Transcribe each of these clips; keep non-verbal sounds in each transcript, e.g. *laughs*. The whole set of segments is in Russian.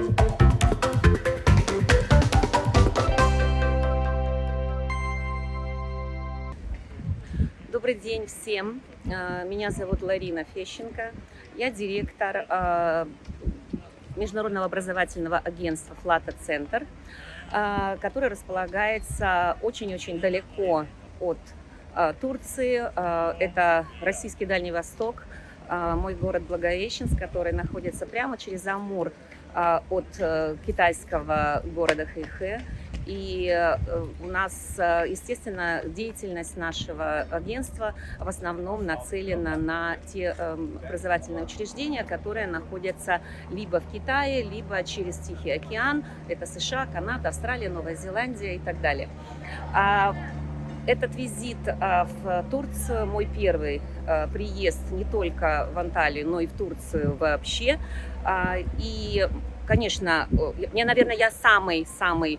Добрый день всем. Э, Меня зовут Ларина Фещенко. Я директор э, Международного образовательного агентства «Флата Центр», э, который располагается очень-очень далеко от Турции. Это российский Дальний Восток, мой город Благовещенск, который находится прямо через Амур от э, китайского города Хэйхэ. И э, у нас, э, естественно, деятельность нашего агентства в основном нацелена на те эм, образовательные учреждения, которые находятся либо в Китае, либо через Тихий океан. Это США, Канада, Австралия, Новая Зеландия и так далее. Этот визит а, в Турцию мой первый а, приезд не только в Анталию, но и в Турцию вообще. А, И, конечно, я, наверное, я самый-самый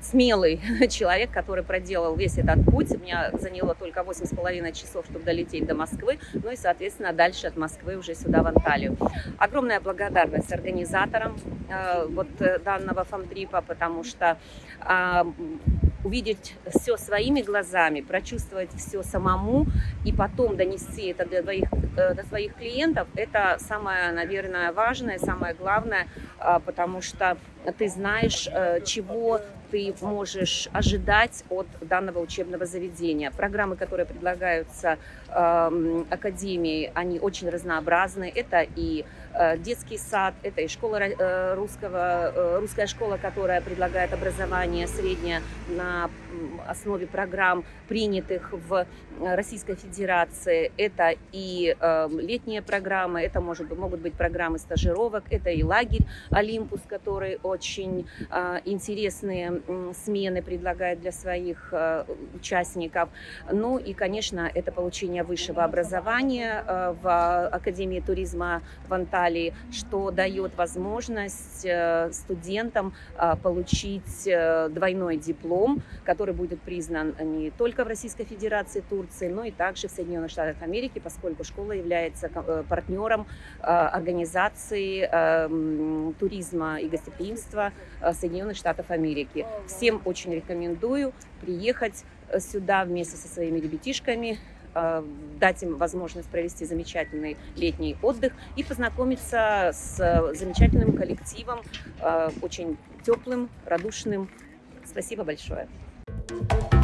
смелый *laughs* человек, который проделал весь этот путь. Меня заняло только 8,5 часов, чтобы долететь до Москвы, ну и, соответственно, дальше от Москвы уже сюда, в Анталию. Огромная благодарность организаторам вот э, данного фамтрипа, потому что увидеть все своими глазами, прочувствовать все самому и потом донести это до своих, э, до своих клиентов, это самое, наверное, важное, самое главное, а, потому что ты знаешь, э, чего ты можешь ожидать от данного учебного заведения. Программы, которые предлагаются э, Академией, они очень разнообразны. Это и детский сад, это и школа э, русского, э, русская школа, которая предлагает образование среднее на основе программ, принятых в Российской Федерации. Это и э, летние программы, это может, могут быть программы стажировок, это и лагерь Олимпус, который очень э, интересные смены предлагает для своих э, участников. Ну и, конечно, это получение высшего образования э, в Академии туризма в Анталии, что дает возможность э, студентам э, получить э, двойной диплом, который будет признан не только в Российской Федерации Турции, но и также в Соединенных Штатах Америки, поскольку школа является партнером организации э, м, туризма и гостеприимства Соединенных Штатов Америки. Всем очень рекомендую приехать сюда вместе со своими ребятишками, дать им возможность провести замечательный летний отдых и познакомиться с э, замечательным коллективом, э, очень теплым, радушным. Спасибо большое. Thank you.